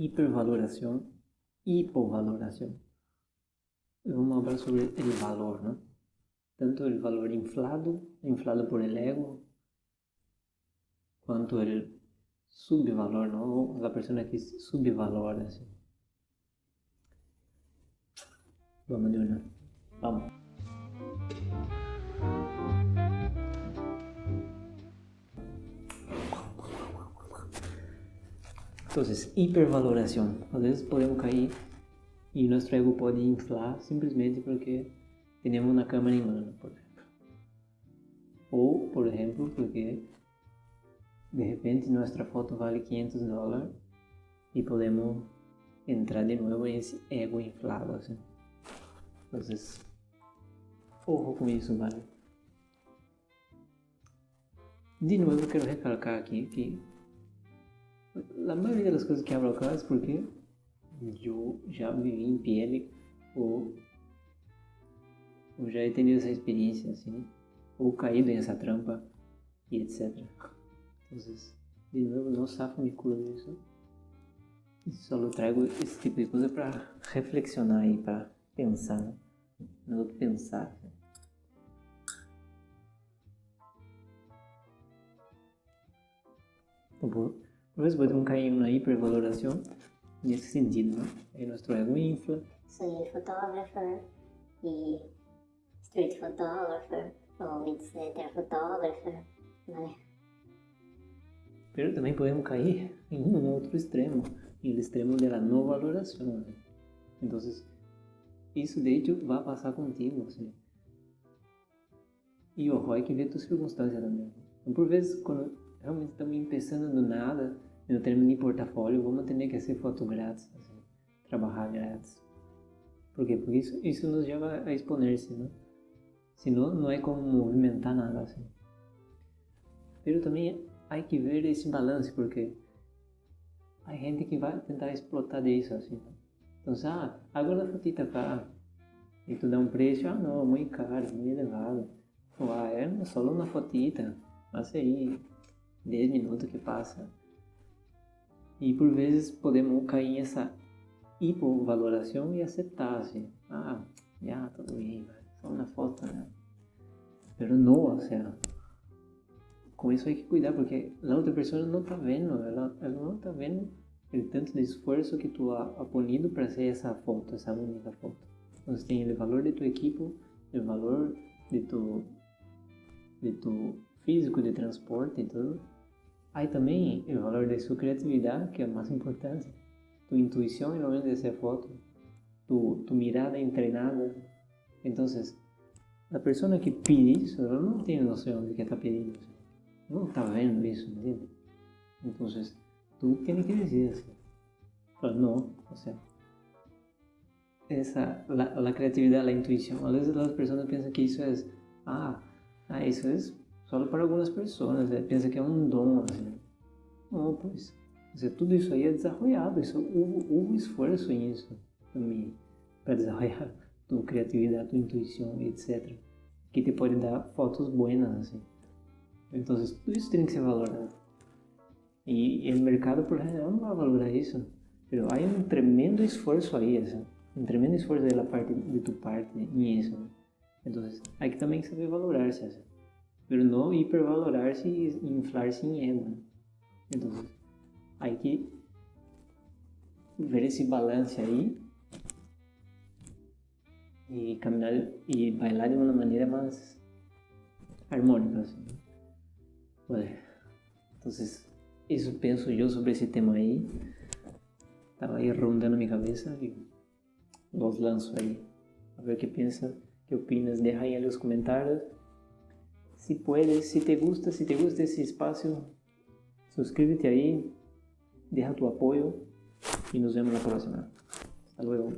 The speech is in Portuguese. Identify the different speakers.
Speaker 1: hipervaloración, hipovaloración. Vamos hablar sobre el valor, ¿no? Tanto el valor inflado, inflado por el ego, cuanto el subvalor, ¿no? La persona que subvalora. Vamos de una. Vamos. Entonces, hipervaloración. Às vezes podemos cair e nosso ego pode inflar simplesmente porque temos uma câmera em mano, por exemplo. Ou, por exemplo, porque de repente nossa foto vale 500 dólares e podemos entrar de novo nesse ego inflado. Assim. Então, ojo com isso, vale? De novo, quero recalcar aqui que a maioria das coisas que abro acá é porque eu já vivi em pele ou, já he tenido essa experiência assim, ou caído nessa trampa e etc. Então, de novo, não safo me cura disso. Só trago esse tipo de coisa para reflexionar e para pensar, no pensar. Então, por vezes podemos cair em uma hipervaloração nesse sentido, né? Aí nosso ego infla.
Speaker 2: Sou fotógrafo e street photographer ou etc. fotógrafo, né?
Speaker 1: Pero também podemos cair em um outro extremo, em o extremo da não valoração. Né? Então, isso de hecho vai passar contigo, assim. E o hay que ver tua circunstância também. Então, por vezes, quando realmente estamos começando do nada, temos nem portfólio, vamos ter que ser foto grátis, assim, trabalhar grátis. Por quê? Porque isso, isso nos leva a exponer-se, né? Senão não é como movimentar nada, assim. Mas também há que ver esse balance, porque há gente que vai tentar explotar disso, assim. Né? Então, ah, agora a fotita cá, e tu dá um preço, ah não, muito caro, muito elevado. Ah, é só uma fotita, mas aí, 10 minutos que passa, e por vezes podemos cair nessa hipovaloração e aceitar assim, ah, já, tudo bem, só uma foto, né? Mas não, ou seja, com isso hay que cuidar, porque a outra pessoa não está vendo, ela, ela não está vendo o tanto de esforço que tu ha, ha ponido para ser essa foto, essa única foto. Então tem o valor de tu equipo, o valor de tu, de tu físico de transporte e tudo, Há também o valor de sua criatividade, que é o mais importante. Tu intuição no momento de hacer foto, tu, tu mirada entrenada. Então, a pessoa que pede isso, ela não tem noção de que está pedindo. Não está vendo isso, entende? Então, tu tens que dizer assim. Não, ou seja, essa, a, a criatividade, a intuição. Às vezes as pessoas pensam que isso é, ah, ah isso é só para algumas pessoas, né? pensa que é um dom, assim. Não, pois, dizer, tudo isso aí é desarrollado, isso, houve, houve esforço nisso também, para desenvolver tua criatividade, tua intuição, etc. Que te pode dar fotos buenas, assim. Então, tudo isso tem que ser valorado. E, e o mercado, por exemplo, não vai valorar isso. Mas há um tremendo esforço aí, assim. um tremendo esforço da parte de tu parte nisso. Então, há que também saber valorar-se. Assim pero no hipervalorarse y inflarse en ego. Entonces, hay que ver ese balance ahí y caminar y bailar de una manera más armónica. Assim. Entonces, eso penso yo sobre ese tema ahí. Estaba ahí rondando mi cabeza y los lanzo ahí. A ver qué piensas, qué opinas. Deja ahí en los comentarios. Si puedes, si te gusta, si te gusta ese espacio, suscríbete ahí, deja tu apoyo y nos vemos la próxima. Hasta luego.